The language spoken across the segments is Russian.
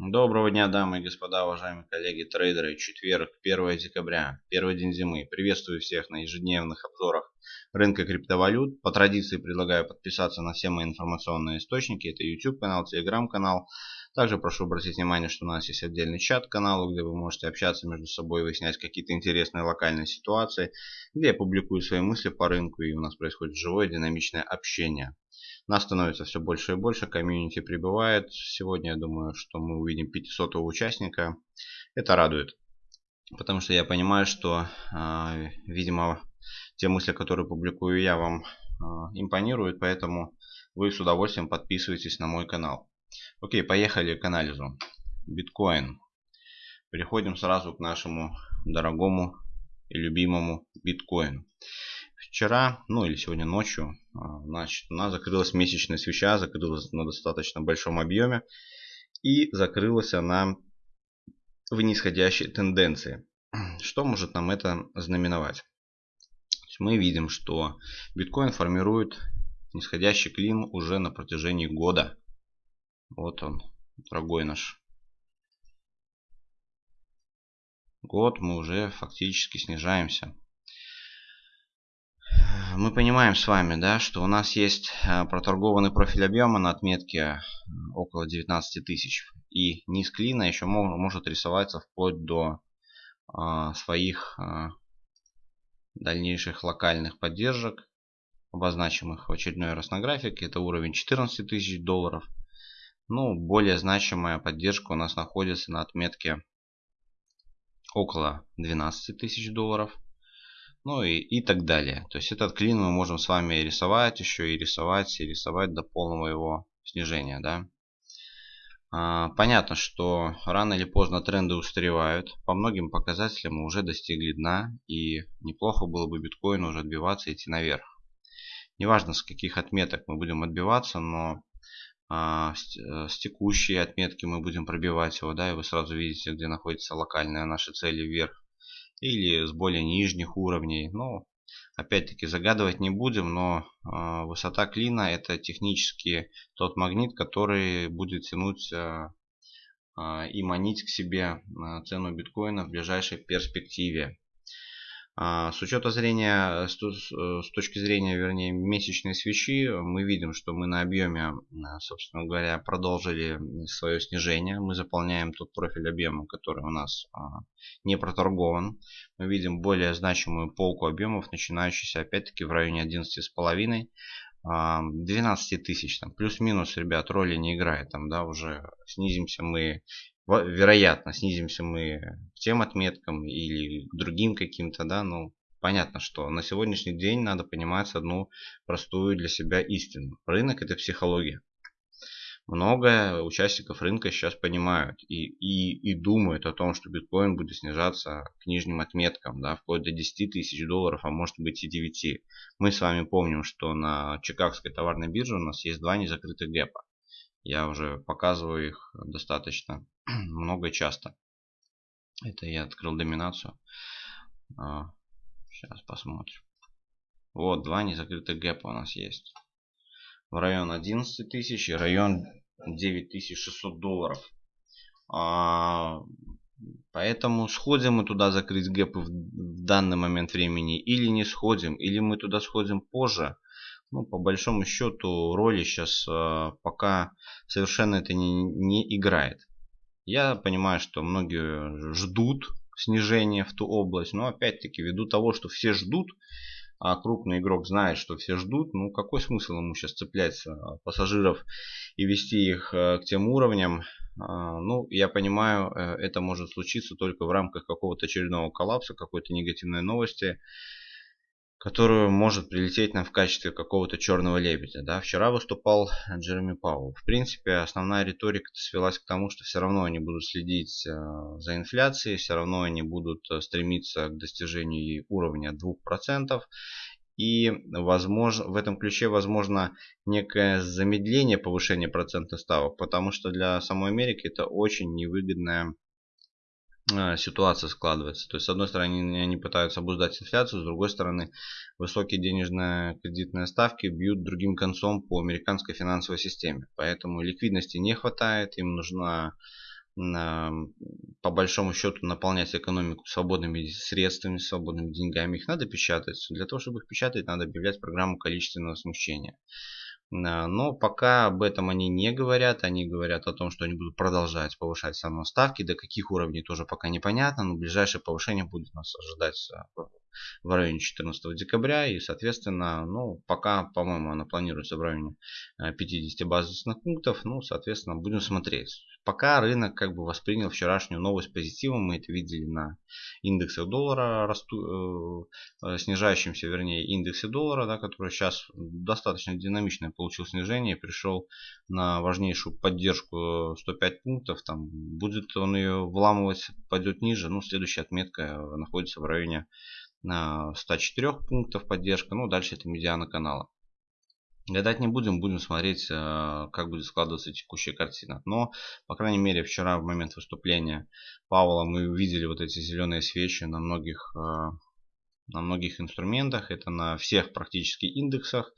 Доброго дня, дамы и господа, уважаемые коллеги, трейдеры. Четверг, 1 декабря, первый день зимы. Приветствую всех на ежедневных обзорах рынка криптовалют. По традиции предлагаю подписаться на все мои информационные источники. Это YouTube канал, Telegram канал. Также прошу обратить внимание, что у нас есть отдельный чат канала, где вы можете общаться между собой, выяснять какие-то интересные локальные ситуации, где я публикую свои мысли по рынку и у нас происходит живое динамичное общение. Нас становится все больше и больше, комьюнити прибывает. Сегодня я думаю, что мы увидим 500 участника. Это радует. Потому что я понимаю, что, э, видимо, те мысли, которые публикую я, вам э, импонируют. Поэтому вы с удовольствием подписывайтесь на мой канал. Окей, поехали к анализу. Биткоин. Переходим сразу к нашему дорогому и любимому биткоину. Вчера, ну или сегодня ночью, а, значит, у нас закрылась месячная свеча, закрылась на достаточно большом объеме. И закрылась она в нисходящей тенденции. Что может нам это знаменовать? Мы видим, что биткоин формирует нисходящий клин уже на протяжении года. Вот он, дорогой наш. Год мы уже фактически снижаемся мы понимаем с вами, да, что у нас есть э, проторгованный профиль объема на отметке э, около 19 тысяч. И низ клина еще может рисоваться вплоть до а, своих а, дальнейших локальных поддержек, обозначимых в очередной раз на графике. Это уровень 14 тысяч долларов. Ну, более значимая поддержка у нас находится на отметке около 12 тысяч долларов ну и, и так далее. То есть этот клин мы можем с вами рисовать еще и рисовать, и рисовать до полного его снижения. Да? А, понятно, что рано или поздно тренды устаревают. По многим показателям мы уже достигли дна. И неплохо было бы биткоин уже отбиваться и идти наверх. Неважно с каких отметок мы будем отбиваться, но а, с, э, с текущей отметки мы будем пробивать его. Да, и вы сразу видите, где находятся локальные наши цели вверх или с более нижних уровней. Ну, опять-таки загадывать не будем, но э, высота клина это технически тот магнит, который будет тянуть э, э, и манить к себе цену биткоина в ближайшей перспективе. А, с учета зрения, э, с точки зрения, вернее, месячной свечи, мы видим, что мы на объеме, собственно говоря, продолжили свое снижение. Мы заполняем тот профиль объема, который у нас а, не проторгован. Мы видим более значимую полку объемов, начинающуюся опять-таки в районе 11,5. 12 тысяч, там плюс-минус, ребят, роли не играет, там, да, уже снизимся мы вероятно, снизимся мы к тем отметкам или к другим каким-то, да, ну, понятно, что на сегодняшний день надо понимать одну простую для себя истину. Рынок это психология. Много участников рынка сейчас понимают и, и, и думают о том, что биткоин будет снижаться к нижним отметкам, да, вплоть до 10 тысяч долларов, а может быть и 9. Мы с вами помним, что на Чикагской товарной бирже у нас есть два незакрытых гэпа. Я уже показываю их достаточно много часто. Это я открыл доминацию. Сейчас а, посмотрим. Вот, два незакрытых гэпа у нас есть. В район 11 тысяч и район 9600 долларов. А, поэтому сходим мы туда закрыть гэпы в данный момент времени или не сходим, или мы туда сходим позже ну, по большому счету роли сейчас э, пока совершенно это не, не играет. Я понимаю, что многие ждут снижения в ту область, но опять-таки ввиду того, что все ждут, а крупный игрок знает, что все ждут, ну какой смысл ему сейчас цеплять пассажиров и вести их э, к тем уровням? А, ну, я понимаю, э, это может случиться только в рамках какого-то очередного коллапса, какой-то негативной новости, которую может прилететь нам в качестве какого-то черного лебедя. Да? Вчера выступал Джереми Пауэлл. В принципе, основная риторика свелась к тому, что все равно они будут следить э, за инфляцией, все равно они будут э, стремиться к достижению уровня 2%. И возможно, в этом ключе возможно некое замедление повышения процентных ставок, потому что для самой Америки это очень невыгодная ситуация складывается. То есть, с одной стороны, они пытаются обуздать инфляцию, с другой стороны, высокие денежные кредитные ставки бьют другим концом по американской финансовой системе. Поэтому ликвидности не хватает, им нужна по большому счету наполнять экономику свободными средствами, свободными деньгами. Их надо печатать. Для того, чтобы их печатать, надо объявлять программу количественного смещения. Но пока об этом они не говорят. Они говорят о том, что они будут продолжать повышать самые ставки. До каких уровней тоже пока непонятно. Но ближайшее повышение будет нас ожидать а, в районе 14 декабря. И, соответственно, ну, пока, по-моему, она планируется в районе 50 э, базисных пунктов. Ну, соответственно, будем смотреть. Пока рынок как бы воспринял вчерашнюю новость позитивом. Мы это видели на индексах доллара, расту, э, э, снижающемся, вернее, индексе доллара, да, который сейчас достаточно динамично получил снижение пришел на важнейшую поддержку 105 пунктов. Там будет он ее вламывать, пойдет ниже. Ну, следующая отметка находится в районе 104 пунктов поддержка. Ну, дальше это медиана канала. Гадать не будем, будем смотреть, э, как будет складываться текущая картина. Но, по крайней мере, вчера в момент выступления Павла мы увидели вот эти зеленые свечи на многих, э, на многих инструментах. Это на всех практически индексах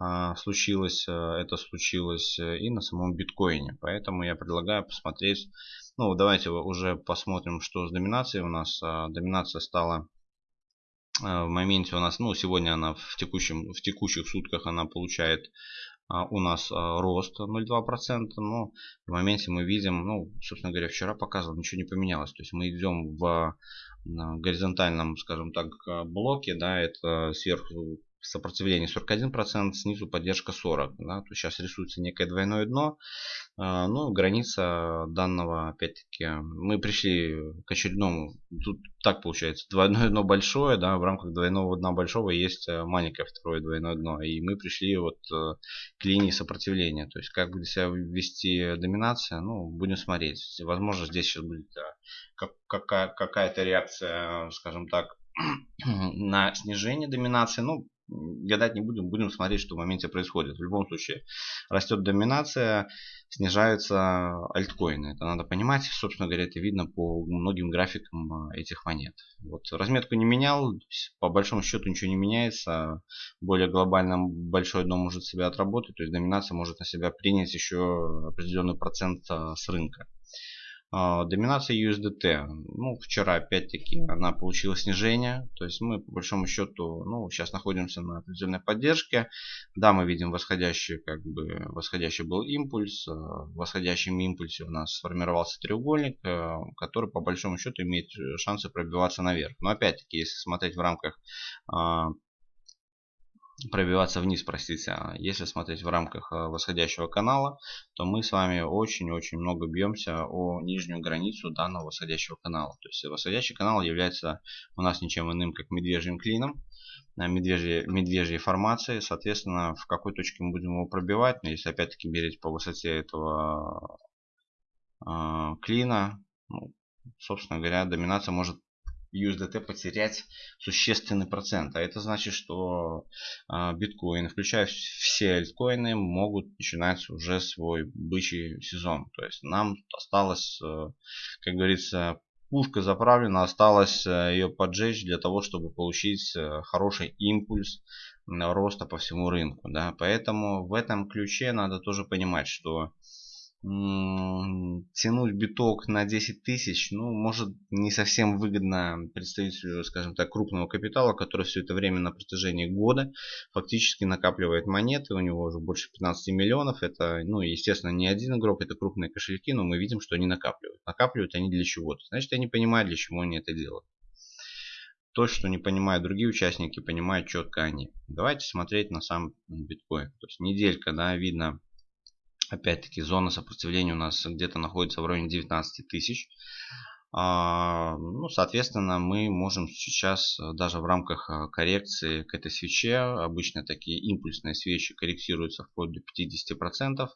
э, случилось. Это случилось и на самом биткоине. Поэтому я предлагаю посмотреть. Ну, давайте уже посмотрим, что с доминацией у нас. Доминация стала в моменте у нас, ну, сегодня она в, текущем, в текущих сутках она получает а, у нас а, рост 0,2%, но в моменте мы видим, ну, собственно говоря, вчера показывал, ничего не поменялось. То есть мы идем в горизонтальном, скажем так, блоке, да, это сверху сопротивление 41%, снизу поддержка 40%. Да? То сейчас рисуется некое двойное дно. А, ну, граница данного, опять-таки, мы пришли к очередному, тут так получается, двойное дно большое, да, в рамках двойного дна большого есть э, маленькое второе двойное дно. И мы пришли вот э, к линии сопротивления. То есть, как будет себя вести доминация, ну, будем смотреть. Возможно, здесь сейчас будет э, какая-то реакция, скажем так, на снижение доминации. Ну, гадать не будем, будем смотреть, что в моменте происходит. В любом случае, растет доминация, снижаются альткоины. Это надо понимать. Собственно говоря, это видно по многим графикам а, этих монет. Вот разметку не менял, по большому счету ничего не меняется. Более глобально большое дно может себя отработать, то есть доминация может на себя принять еще определенный процент а, с рынка. А, доминация USDT. Ну, вчера опять-таки она получила снижение. То есть мы по большому счету, ну, сейчас находимся на определенной поддержке. Да, мы видим восходящий, как бы, восходящий был импульс. А, в восходящем импульсе у нас сформировался треугольник, а, который по большому счету имеет шансы пробиваться наверх. Но опять-таки, если смотреть в рамках пробиваться вниз, простите. А если смотреть в рамках э, восходящего канала, то мы с вами очень-очень много бьемся о нижнюю границу данного восходящего канала. То есть восходящий канал является у нас ничем иным, как медвежьим клином, э, медвежьей, медвежьей формацией. Соответственно, в какой точке мы будем его пробивать, но если опять-таки мерить по высоте этого э, клина, ну, собственно говоря, доминация может USDT потерять существенный процент. А это значит, что а, биткоин, включая все альткоины, могут начинать уже свой бычий сезон. То есть нам осталось, э, как говорится, пушка заправлена, осталось э, ее поджечь для того, чтобы получить э, хороший импульс роста по всему рынку. Да? Поэтому в этом ключе надо тоже понимать, что тянуть биток на 10 тысяч, ну, может не совсем выгодно представителю, скажем так, крупного капитала, который все это время на протяжении года фактически накапливает монеты, у него уже больше 15 миллионов, это, ну, естественно, не один игрок, это крупные кошельки, но мы видим, что они накапливают. Накапливают они для чего-то, значит, они понимают, для чего они это делают. То, что не понимают другие участники, понимают четко они. Давайте смотреть на сам биткоин. То есть неделька, да, видно Опять-таки зона сопротивления у нас где-то находится в районе 19 тысяч. А, ну, соответственно, мы можем сейчас э, даже в рамках э, коррекции к этой свече, обычно такие импульсные свечи корректируются вплоть до 50%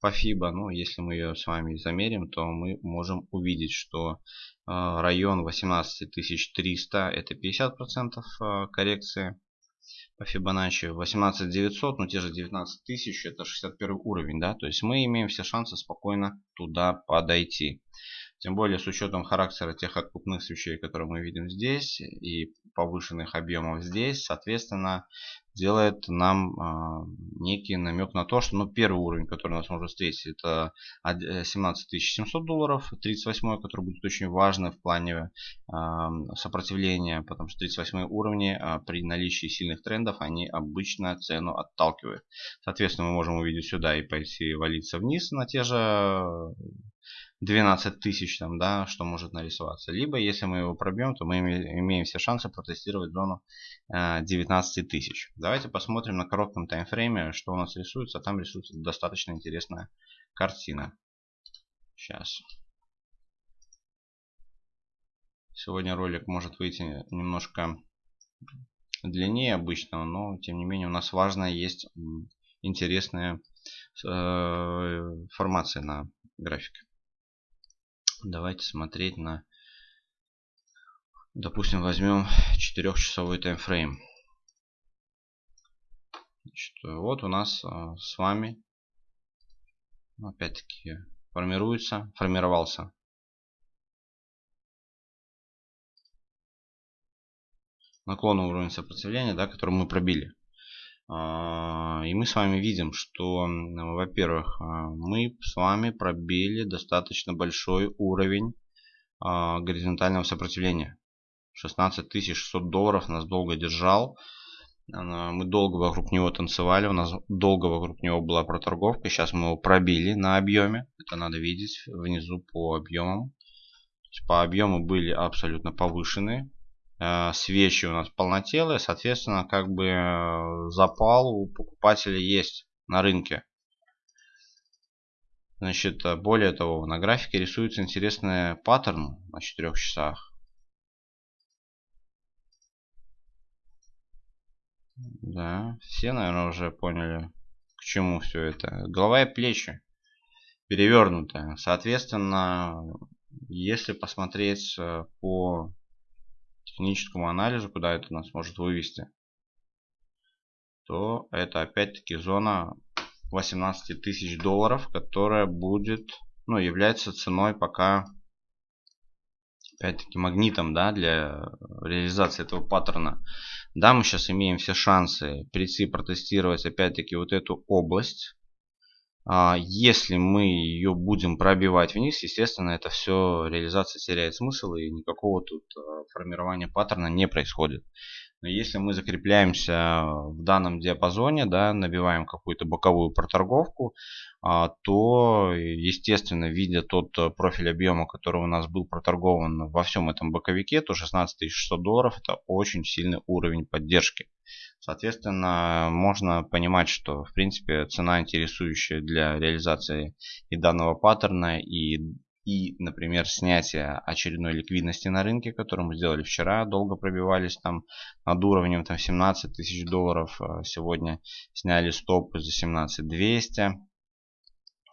по FIBA. Но если мы ее с вами замерим, то мы можем увидеть, что э, район 18300 это 50% коррекции по Fibonacci 18900, ну те же 19000, это 61 уровень, да, то есть мы имеем все шансы спокойно туда подойти. Тем более с учетом характера тех откупных свечей, которые мы видим здесь, и повышенных объемов здесь, соответственно, делает нам э, некий намек на то, что ну, первый уровень, который нас может встретить, это 17 700 долларов, 38 который будет очень важный в плане э, сопротивления, потому что 38 уровни э, при наличии сильных трендов, они обычно цену отталкивают. Соответственно, мы можем увидеть сюда и пойти валиться вниз на те же 12 тысяч там, да, что может нарисоваться. Либо, если мы его пробьем, то мы имеем все шансы протестировать зону 19 э, тысяч. Давайте посмотрим на коротком таймфрейме, что у нас рисуется. Там рисуется достаточно интересная картина. Сейчас. Сегодня ролик может выйти немножко длиннее обычного, но тем не менее у нас важная есть интересная э, формация на графике. Давайте смотреть на, допустим, возьмем 4-часовой таймфрейм. Значит, вот у нас а, с вами, опять-таки, формируется, формировался наклонный уровень сопротивления, да, который мы пробили. А, и мы с вами видим, что, во-первых, а, мы с вами пробили достаточно большой уровень а, горизонтального сопротивления. 16 600 долларов нас долго держал. Мы долго вокруг него танцевали, у нас долго вокруг него была проторговка. Сейчас мы его пробили на объеме. Это надо видеть внизу по объемам. По объему были абсолютно повышенные. Э, свечи у нас полнотелые, соответственно, как бы э, запал у покупателя есть на рынке. Значит, э, более того, на графике рисуется интересный паттерн на 4 часах. Да, все, наверное, уже поняли, к чему все это. Голова и плечи перевернутые. Соответственно, если посмотреть по техническому анализу, куда это нас может вывести, то это опять-таки зона 18 тысяч долларов, которая будет, ну, является ценой пока, опять-таки, магнитом, да, для реализации этого паттерна. Да, мы сейчас имеем все шансы прийти протестировать, опять-таки, вот эту область, если мы ее будем пробивать вниз, естественно, это все реализация теряет смысл и никакого тут а, формирования паттерна не происходит. Если мы закрепляемся в данном диапазоне, да, набиваем какую-то боковую проторговку, а, то, естественно, видя тот профиль объема, который у нас был проторгован во всем этом боковике, то 16 600 долларов это очень сильный уровень поддержки. Соответственно, можно понимать, что в принципе цена интересующая для реализации и данного паттерна, и, и например, снятия очередной ликвидности на рынке, которую мы сделали вчера, долго пробивались там над уровнем там 17 тысяч долларов, а сегодня сняли стопы за 17 200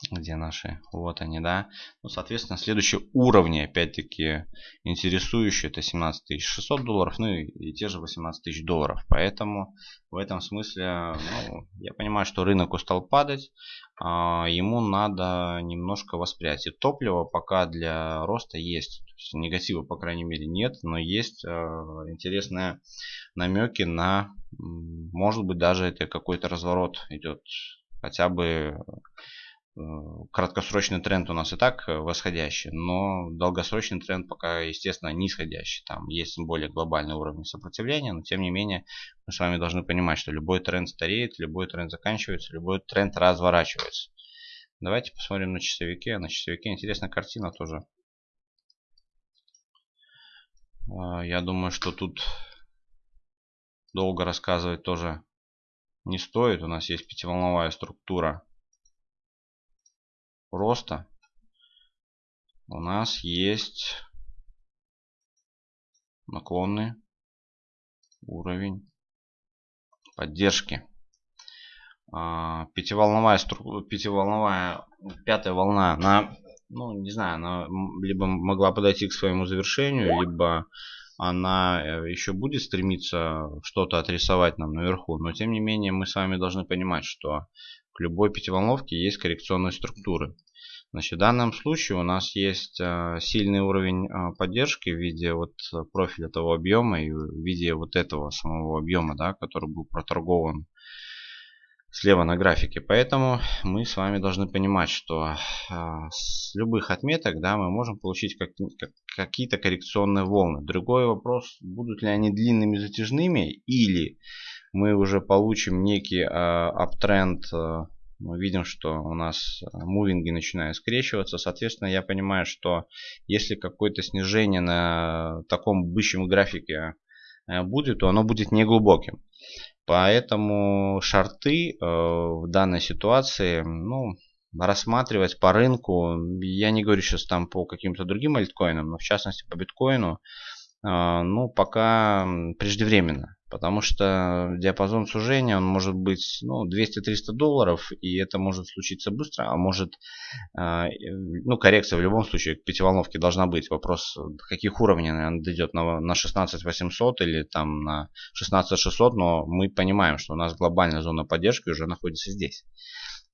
где наши, вот они, да. Ну, соответственно, следующие уровни, опять-таки, интересующие, это 17 600 долларов, ну и, и те же 18 тысяч долларов. Поэтому в этом смысле, ну, я понимаю, что рынок устал падать, ему надо немножко восприятие. Топливо пока для роста есть, есть негатива, по крайней мере, нет, но есть а, интересные намеки на, может быть, даже это какой-то разворот идет, хотя бы краткосрочный тренд у нас и так э, восходящий, но долгосрочный тренд пока, естественно, нисходящий. Там есть более глобальный уровень сопротивления, но тем не менее мы с вами должны понимать, что любой тренд стареет, любой тренд заканчивается, любой тренд разворачивается. Давайте посмотрим на часовике. На часовике интересная картина тоже. Э, я думаю, что тут долго рассказывать тоже не стоит. У нас есть пятиволновая структура роста у нас есть наклонный уровень поддержки. А, пятиволновая, пятиволновая, пятая волна, она, ну, не знаю, она либо могла подойти к своему завершению, либо она э, еще будет стремиться что-то отрисовать нам наверху. Но тем не менее мы с вами должны понимать, что к любой пятиволновке есть коррекционные структуры. Значит, в данном случае у нас есть сильный уровень поддержки в виде вот профиля этого объема и в виде вот этого самого объема, да, который был проторгован слева на графике. Поэтому мы с вами должны понимать, что с любых отметок да, мы можем получить как, как, какие-то коррекционные волны. Другой вопрос, будут ли они длинными затяжными или мы уже получим некий аптренд мы видим, что у нас э, мувинги начинают скрещиваться. Соответственно, я понимаю, что если какое-то снижение на таком бычьем графике э, будет, то оно будет неглубоким. Поэтому шарты э, в данной ситуации, ну, рассматривать по рынку, я не говорю сейчас там по каким-то другим альткоинам, но в частности по биткоину, ну, пока преждевременно. Потому что диапазон сужения он может быть ну, 200-300 долларов, и это может случиться быстро, а может, э, ну, коррекция в любом случае к пятиволновке должна быть. Вопрос, каких уровней она дойдет на, на 16800 или там на 16600, но мы понимаем, что у нас глобальная зона поддержки уже находится здесь.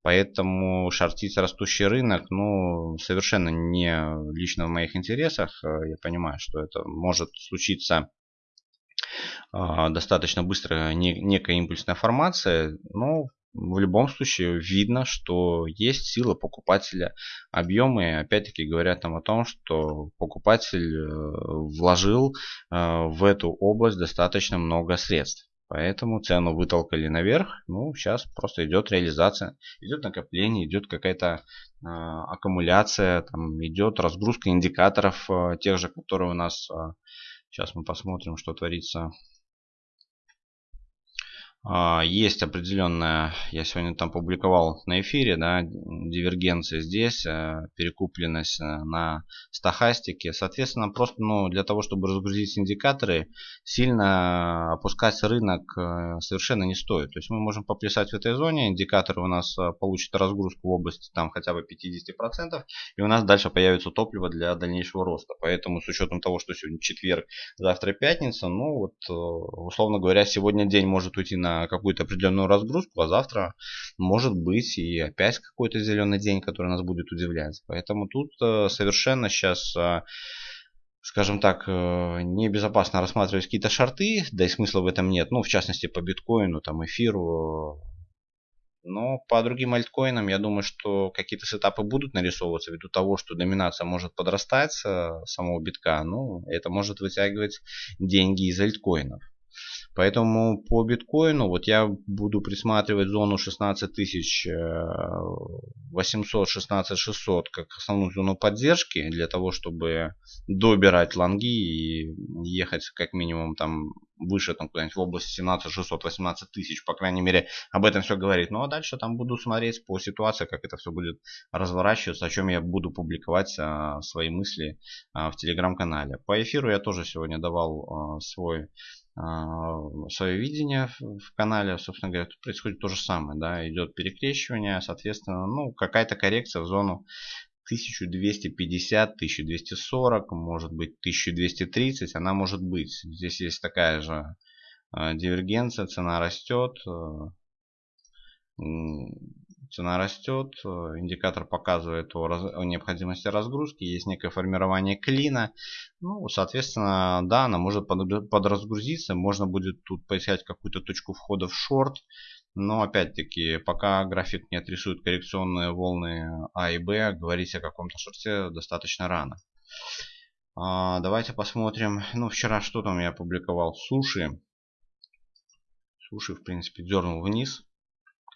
Поэтому шортить растущий рынок, ну, совершенно не лично в моих интересах. Я понимаю, что это может случиться а, достаточно быстро некая импульсная формация, но в любом случае видно, что есть сила покупателя. Объемы опять-таки говорят нам о том, что покупатель э, вложил э, в эту область достаточно много средств. Поэтому цену вытолкали наверх. Ну, сейчас просто идет реализация, идет накопление, идет какая-то э, аккумуляция, там идет разгрузка индикаторов э, тех же, которые у нас э, Сейчас мы посмотрим, что творится а, есть определенная, я сегодня там публиковал на эфире, да, дивергенция здесь, э, перекупленность э, на стахастике. Соответственно, просто ну, для того, чтобы разгрузить индикаторы, сильно опускать рынок э, совершенно не стоит. То есть мы можем поплясать в этой зоне, индикаторы у нас получат разгрузку в области там хотя бы 50%, и у нас дальше появится топливо для дальнейшего роста. Поэтому с учетом того, что сегодня четверг, завтра пятница, ну вот, условно говоря, сегодня день может уйти на какую-то определенную разгрузку, а завтра может быть и опять какой-то зеленый день, который нас будет удивлять. Поэтому тут э, совершенно сейчас э, скажем так, э, небезопасно рассматривать какие-то шарты, да и смысла в этом нет. Ну, в частности, по биткоину, там, эфиру. Но по другим альткоинам, я думаю, что какие-то сетапы будут нарисовываться ввиду того, что доминация может подрастать самого битка. Ну, это может вытягивать деньги из альткоинов. Поэтому по биткоину вот я буду присматривать зону 16800, 16600 э, как основную зону поддержки для того, чтобы добирать лонги и ехать как минимум там выше там куда-нибудь в области 17 600 18 тысяч. По крайней мере об этом все говорит. Ну а дальше там буду смотреть по ситуации как это все будет разворачиваться о чем я буду публиковать а, свои мысли а, в телеграм-канале. По эфиру я тоже сегодня давал а, свой свое видение в канале, собственно говоря, тут происходит то же самое, да, идет перекрещивание, соответственно, ну, какая-то коррекция в зону 1250, 1240, может быть 1230, она может быть. Здесь есть такая же а, дивергенция, цена растет, а, цена растет, э, индикатор показывает о, раз, о необходимости разгрузки, есть некое формирование клина. Ну, соответственно, да, она может под, подразгрузиться, можно будет тут поискать какую-то точку входа в шорт. Но опять-таки, пока график не отрисует коррекционные волны А и Б, говорить о каком-то шорте достаточно рано. А, давайте посмотрим. Ну, вчера что там я опубликовал? Суши. Суши, в принципе, дернул вниз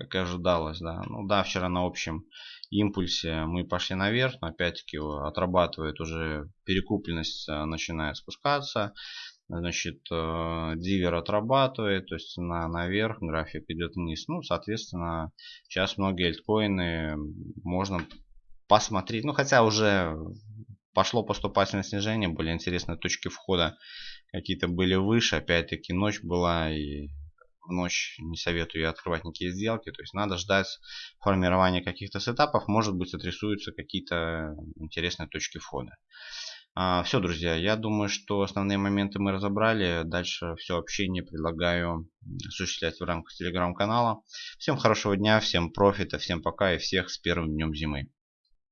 как и ожидалось, да. Ну да, вчера на общем импульсе мы пошли наверх, но опять-таки отрабатывает уже перекупленность, э, начинает спускаться. Значит, э, дивер отрабатывает, то есть на наверх, график идет вниз. Ну, соответственно, сейчас многие альткоины можно посмотреть. Ну, хотя уже пошло поступательное снижение, были интересные точки входа. Какие-то были выше, опять-таки ночь была и в ночь не советую открывать никакие сделки. То есть надо ждать формирования каких-то сетапов. Может быть отрисуются какие-то интересные точки входа. А, все, друзья, я думаю, что основные моменты мы разобрали. Дальше все общение предлагаю осуществлять в рамках телеграм-канала. Всем хорошего дня, всем профита, всем пока и всех с первым днем зимы.